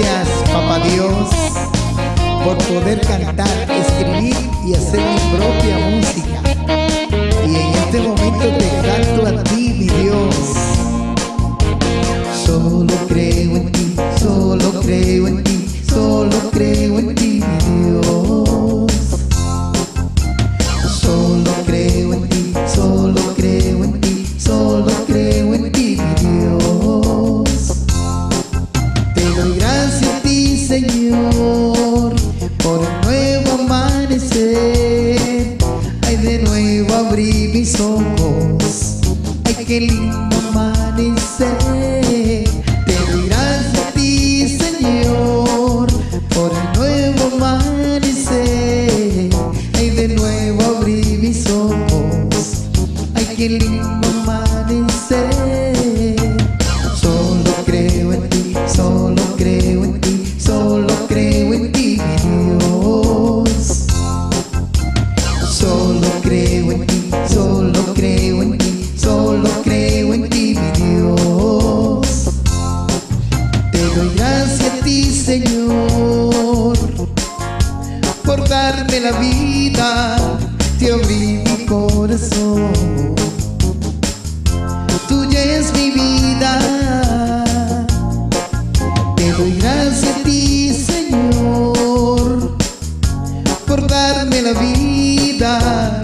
Gracias, papá Dios, por poder cantar, escribir y hacer mi propia música. Y en este momento te canto a ti, mi Dios. Solo creo en ti, solo creo en ti, solo creo en ti. darme la vida Te abrí mi corazón. Tuya es mi vida. Te doy gracias a ti Señor Por darme la vida.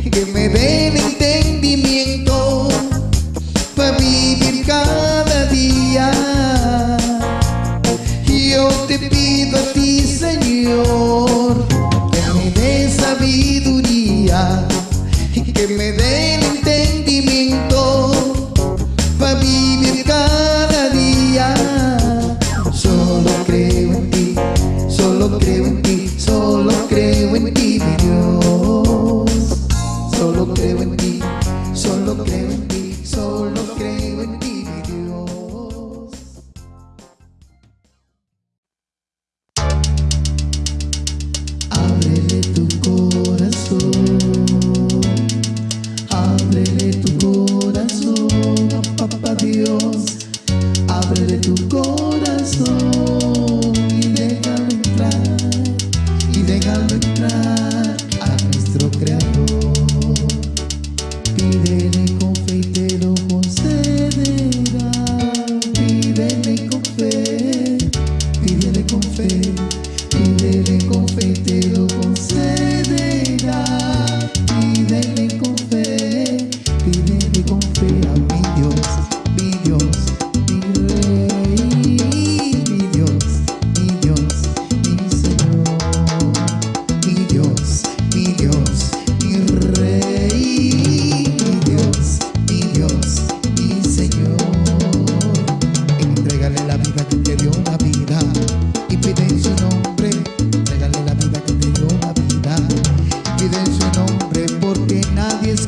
que me den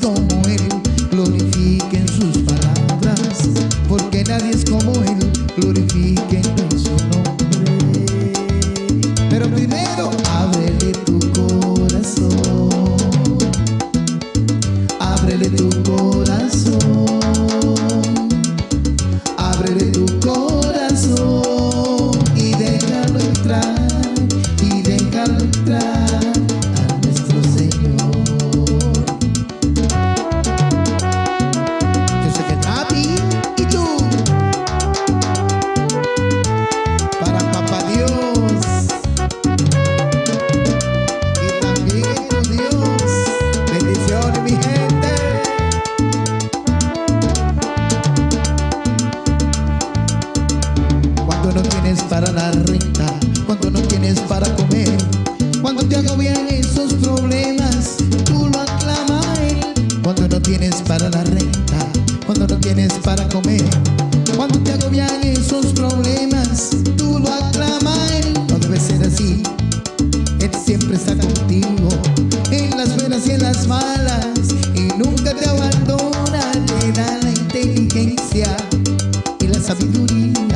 no muere. sabedoria.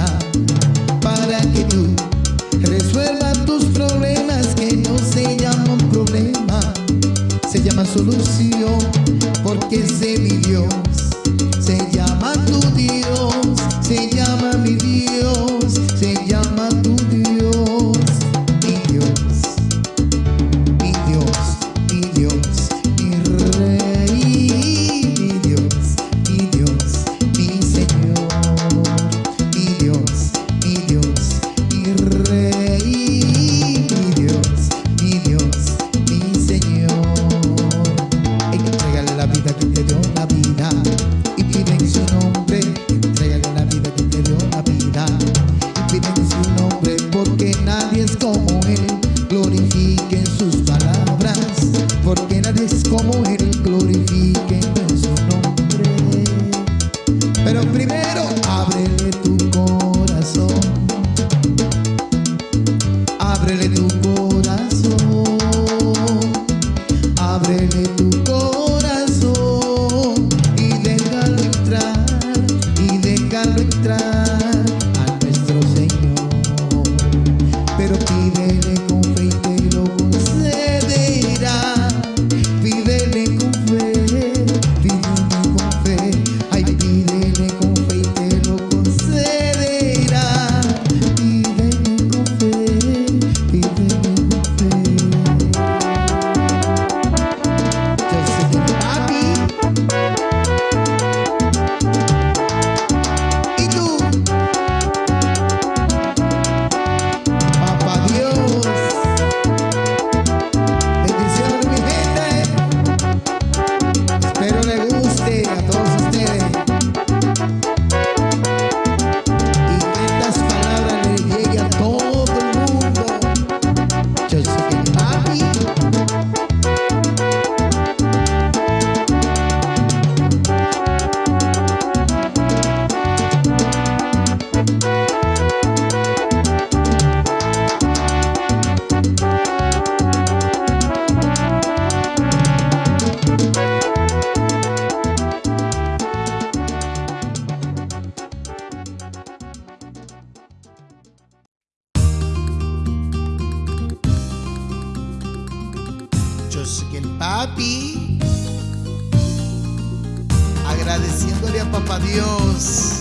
papá Dios,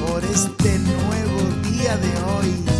por este nuevo día de hoy.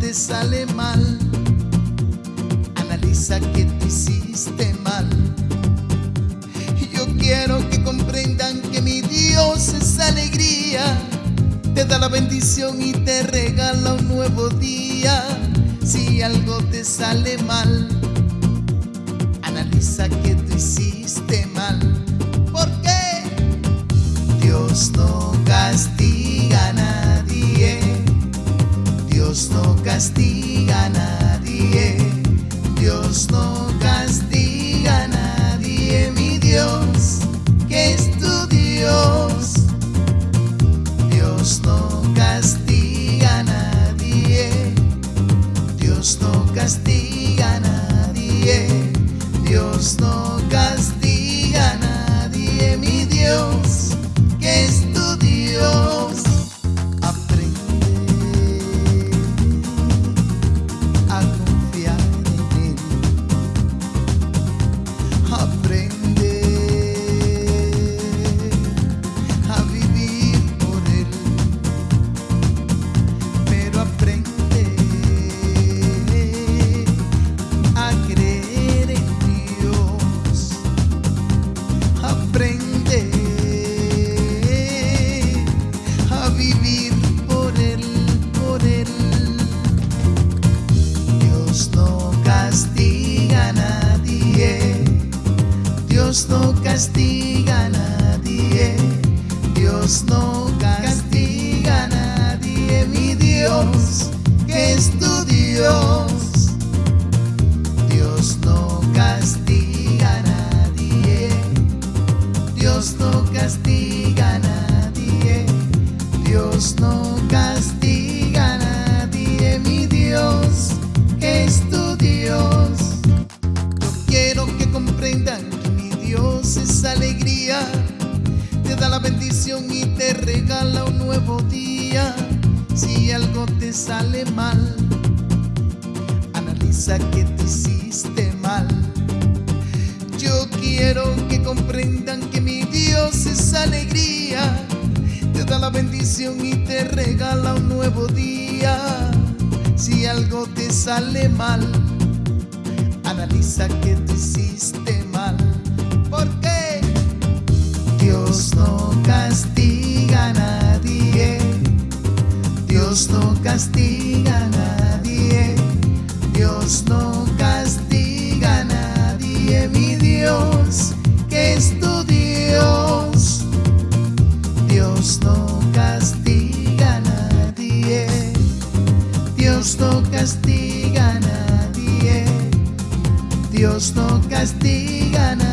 te sale mal, analiza que te hiciste mal. Yo quiero que comprendan que mi Dios es alegría, te da la bendición y te regala un nuevo día. Si algo te sale mal, analiza que te hiciste mal. ¿Por qué? Dios no castiga. castiga a nadie, Dios no Si algo te sale mal, analiza que te hiciste mal. Yo quiero que comprendan que mi Dios es alegría, te da la bendición y te regala un nuevo día. Si algo te sale mal, analiza que te hiciste mal. Porque Dios no castiga. Dios no castiga a nadie, Dios no castiga a nadie, mi Dios, que es tu Dios. Dios no castiga a nadie, Dios no castiga a nadie, Dios no castiga a nadie.